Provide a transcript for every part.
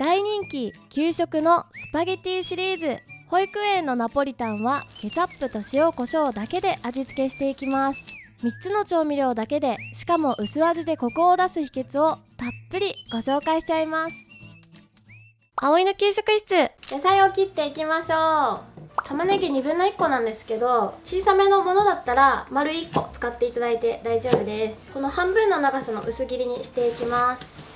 大人気給食のスパゲティシリーズ保育園のナポリタンはケチャップと塩コショウだけで味付けしていきます。3つの調味料だけでしかも薄味でコクを出す秘訣をたっぷりご紹介しちゃいます。葵の給食室野菜を切っていきましょう。玉ねぎ1分の1個なんですけど小さめのものだったら丸1個使っていただいて大丈夫です。この半分の長さの薄切りにしていきます。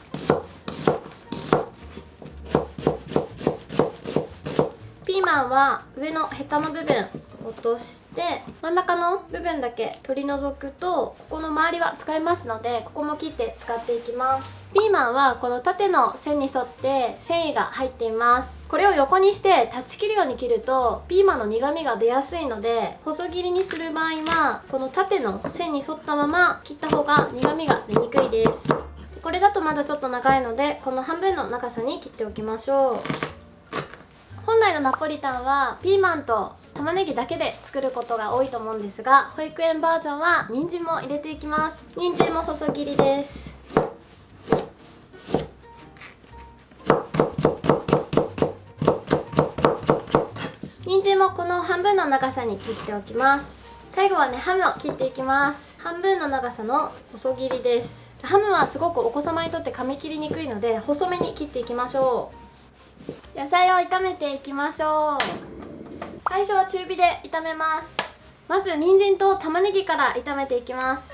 ピーは上のヘタの部分落として真ん中の部分だけ取り除くとここの周りは使えますのでここも切って使っていきますピーマンはこの縦の線に沿って繊維が入っていますこれを横にして断ち切るように切るとピーマンの苦みが出やすいので細切りにする場合はこの縦の線に沿ったまま切った方が苦みが出にくいですこれだとまだちょっと長いのでこの半分の長さに切っておきましょう来のナポリタンはピーマンと玉ねぎだけで作ることが多いと思うんですが保育園バージョンは人参も入れていきます。人参も細切りです。人参もこの半分の長さに切っておきます。最後はねハムを切っていきます。半分の長さの細切りです。ハムはすごくお子様にとって噛み切りにくいので細めに切っていきましょう。野菜を炒めていきましょう。最初は中火で炒めます。まず人参と玉ねぎから炒めていきます。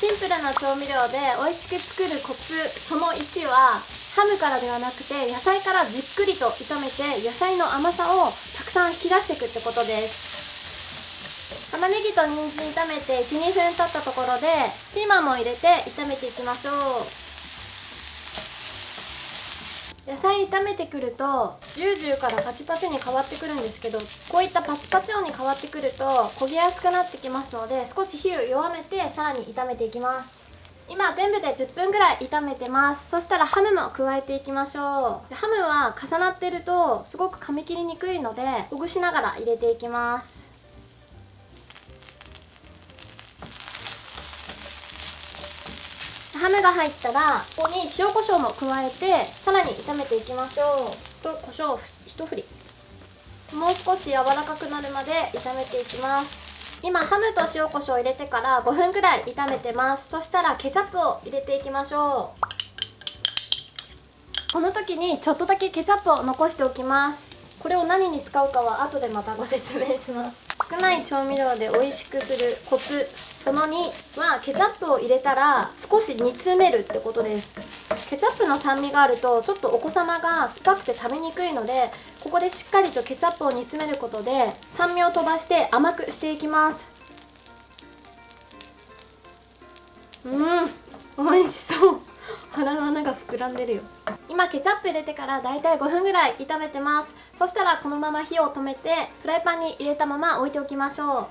シンプルな調味料で美味しく作るコツその1はハムからではなくて野菜からじっくりと炒めて野菜の甘さをたくさん引き出していくってことです。玉ねぎと人参炒めて12分経ったところでピーマンも入れて炒めていきましょう。野菜炒めてくるとジュージューからパチパチに変わってくるんですけどこういったパチパチ音に変わってくると焦げやすくなってきますので少し火を弱めてさらに炒めていきます。今全部で10分ぐらい炒めてます。そしたらハムも加えていきましょう。ハムは重なってるとすごく噛み切りにくいのでほぐしながら入れていきます。ハムが入ったらここに塩コショウも加えてさらに炒めていきましょう。と胡椒一振り。もう少し柔らかくなるまで炒めていきます。今ハムと塩コショウ入れてから5分くらい炒めてます。そしたらケチャップを入れていきましょう。この時にちょっとだけケチャップを残しておきます。これを何に使うかは後でまたご説明します少ない調味料で美味しくするコツその2はケチャップを入れたら少し煮詰めるってことです。ケチャップの酸味があるとちょっとお子様が酸っぱくて食べにくいのでここでしっかりとケチャップを煮詰めることで酸味を飛ばして甘くしていきます。うん美味しそう。腹の穴が膨らんでるよ。今ケチャップ入れてからだいたい5分ぐらい炒めてます。そしたらこのまま火を止めてフライパンに入れたまま置いておきましょう。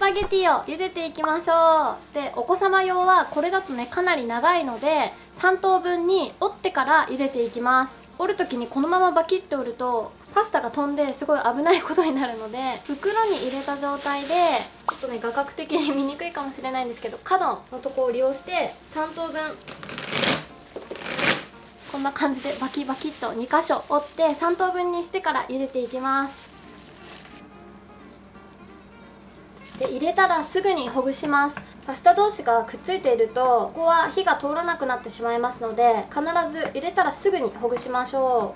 パゲティを茹でていきましょう。でお子様用はこれだとねかなり長いので3等分に折ってから茹でていきます。折る時にこのままバキッと折るとパスタが飛んですごい危ないことになるので袋に入れた状態でちょっとね画角的に見にくいかもしれないんですけど角のとこを利用して3等分こんな感じでバキバキっと2箇所折って3等分にしてから茹でていきます。で入れたらすぐにほぐします。パスタ同士がくっついているとここは火が通らなくなってしまいますので必ず入れたらすぐにほぐしましょ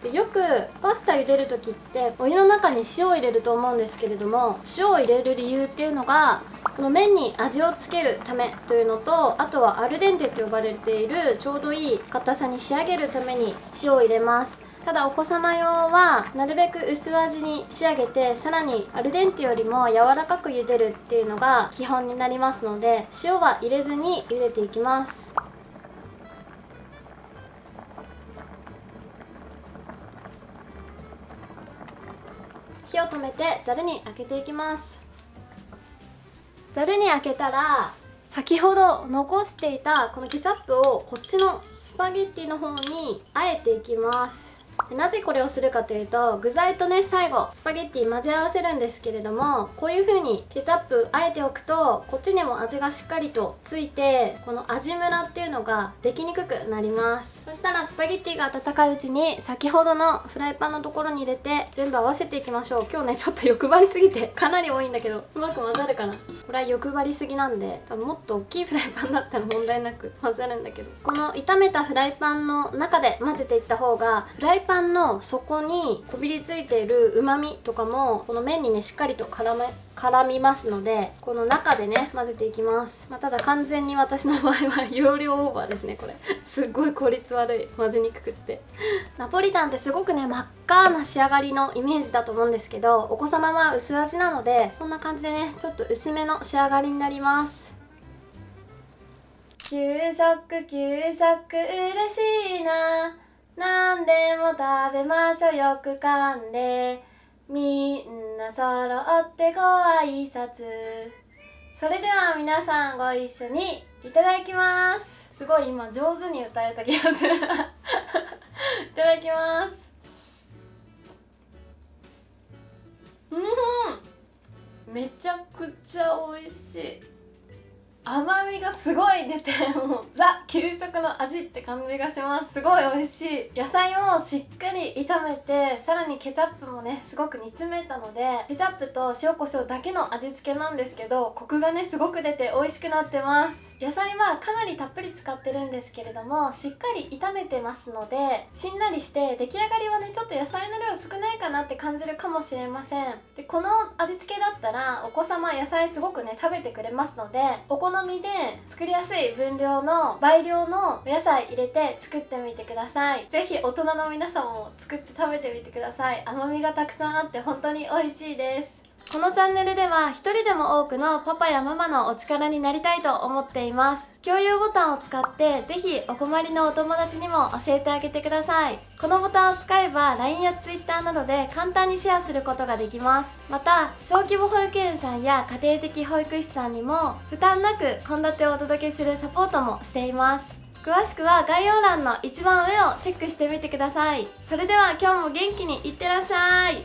う。でよくパスタ茹でる時ってお湯の中に塩を入れると思うんですけれども塩を入れる理由っていうのがこの麺に味をつけるためというのとあとはアルデンテと呼ばれているちょうどいい硬さに仕上げるために塩を入れます。ただお子様用はなるべく薄味に仕上げてさらにアルデンテよりも柔らかく茹でるっていうのが基本になりますので塩は入れずに茹でていきます。火を止めてざるにあけていきます。ざるにあけたら先ほど残していたこのケチャップをこっちのスパゲッティの方にあえていきます。なぜこれをするかというと具材とね最後スパゲッティ混ぜ合わせるんですけれどもこういう風にケチャップあえておくとこっちにも味がしっかりとついてこの味ムラっていうのができにくくなります。そしたらスパゲッティが温かいうちに先ほどのフライパンのところに入れて全部合わせていきましょう。今日ねちょっと欲張りすぎてかなり多いんだけどうまく混ざるかな。これは欲張りすぎなんで多分もっと大きいフライパンだったら問題なく混ざるんだけど。この炒めたフライパンの中で混ぜていった方がフライパンの底にこびりついているうまみとかもこの麺にねしっかりと絡め絡みますのでこの中でね混ぜていきます、まあ、ただ完全に私の場合は 容量オーバーですねこれ。すっごい効率悪い。混ぜにくくって。ナポリタンってすごくね真っ赤な仕上がりのイメージだと思うんですけどお子様は薄味なのでこんな感じでねちょっと薄めの仕上がりになります。給食給食嬉しいな何でも食べましょう。よく噛んで。みんな揃ってご挨拶。それでは皆さんご一緒にいただきます。すごい今上手に歌えた気がする。いただきます。うん。めちゃくちゃ美味しい甘みがすごい出てもうザ給食の味って感じがします。すごい美味しい。野菜をしっかり炒めてさらにケチャップもねすごく煮詰めたのでケチャップと塩コショウだけの味付けなんですけどコクがねすごく出て美味しくなってます。野菜はかなりたっぷり使ってるんですけれどもしっかり炒めてますのでしんなりして出来上がりはねちょっと野菜の量少ないかなって感じるかもしれません。でこの味付けだったらお子様野菜すごくね食べてくれますのでお好みで作りやすい分量の倍量のお野菜入れて作ってみてください。是非大人の皆さんも作って食べてみてください。甘みがたくさんあって本当に美味しいです。このチャンネルでは一人でも多くのパパやママのお力になりたいと思っています。共有ボタンを使ってぜひお困りのお友達にも教えてあげてください。このボタンを使えば LINE や Twitter などで簡単にシェアすることができます。また小規模保育園さんや家庭的保育士さんにも負担なく献立をお届けするサポートもしています。詳しくは概要欄の一番上をチェックしてみてください。それでは今日も元気にいってらっしゃい。